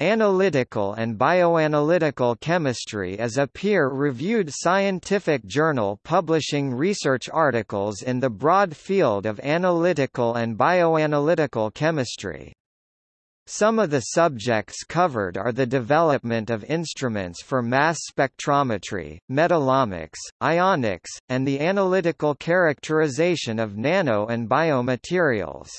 Analytical and Bioanalytical Chemistry is a peer-reviewed scientific journal publishing research articles in the broad field of analytical and bioanalytical chemistry. Some of the subjects covered are the development of instruments for mass spectrometry, metallomics, ionics, and the analytical characterization of nano and biomaterials.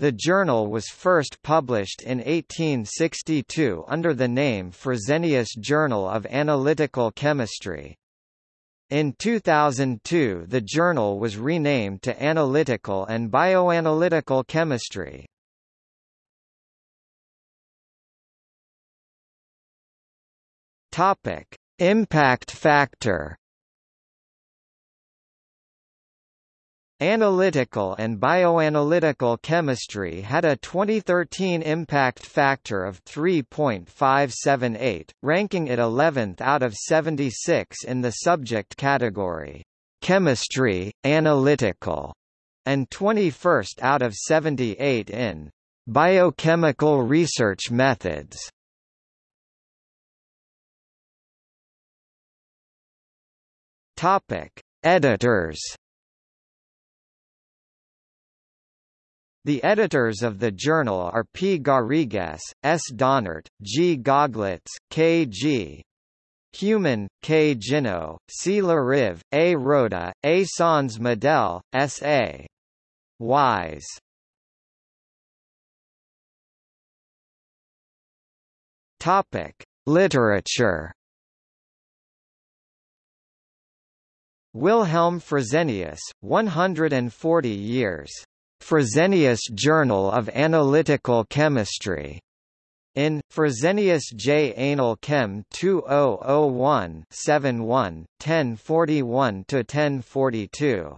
The journal was first published in 1862 under the name Fresenius Journal of Analytical Chemistry. In 2002 the journal was renamed to Analytical and Bioanalytical Chemistry. Impact factor Analytical and bioanalytical chemistry had a 2013 impact factor of 3.578, ranking it 11th out of 76 in the subject category, chemistry, analytical, and 21st out of 78 in biochemical research methods. Topic: Editors The editors of the journal are P. Garrigues, S. Daunert, G. Gauglitz, K. G. Heumann, K. Jinno, C. Larive, A. Roda, A. Sanz Medel, S. A. Wise. Topic: Literature Wilhelm Fresenius, 140 years Fresenius Journal of Analytical Chemistry. In Fresenius J. Anal Chem 2001 71 1041 1042.